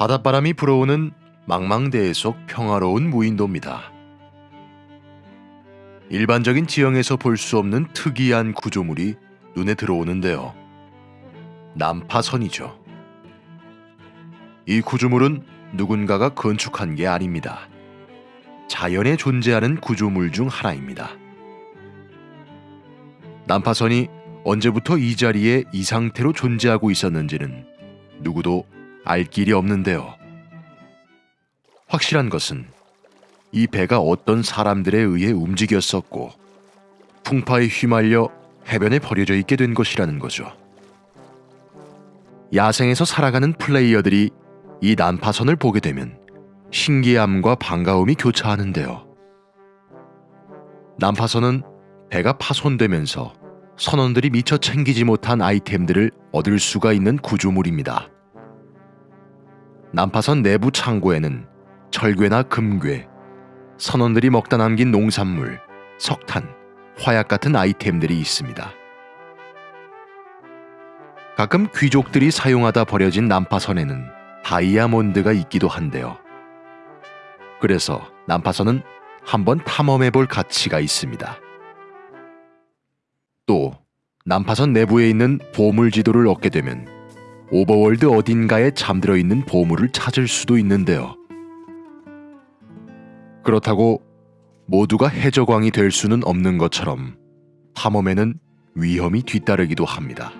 바닷바람이 불어오는 망망대해 속 평화로운 무인도입니다. 일반적인 지형에서 볼 수 없는 특이한 구조물이 눈에 들어오는데요. 난파선이죠. 이 구조물은 누군가가 건축한 게 아닙니다. 자연에 존재하는 구조물 중 하나입니다. 난파선이 언제부터 이 자리에 이 상태로 존재하고 있었는지는 누구도 알 길이 없는데요. 확실한 것은 이 배가 어떤 사람들에 의해 움직였었고 풍파에 휘말려 해변에 버려져 있게 된 것이라는 거죠. 야생에서 살아가는 플레이어들이 이 난파선을 보게 되면 신기함과 반가움이 교차하는데요. 난파선은 배가 파손되면서 선원들이 미처 챙기지 못한 아이템들을 얻을 수가 있는 구조물입니다. 난파선 내부 창고에는 철괴나 금괴, 선원들이 먹다 남긴 농산물, 석탄, 화약 같은 아이템들이 있습니다. 가끔 귀족들이 사용하다 버려진 난파선에는 다이아몬드가 있기도 한데요. 그래서 난파선은 한번 탐험해 볼 가치가 있습니다. 또 난파선 내부에 있는 보물 지도를 얻게 되면 오버월드 어딘가에 잠들어 있는 보물을 찾을 수도 있는데요. 그렇다고 모두가 해적왕이 될 수는 없는 것처럼 탐험에는 위험이 뒤따르기도 합니다.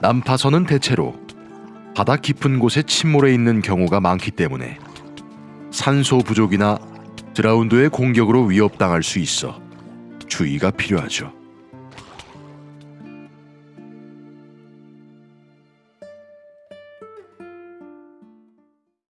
난파선은 대체로 바다 깊은 곳에 침몰해 있는 경우가 많기 때문에 산소 부족이나 드라운드의 공격으로 위협당할 수 있어 주의가 필요하죠.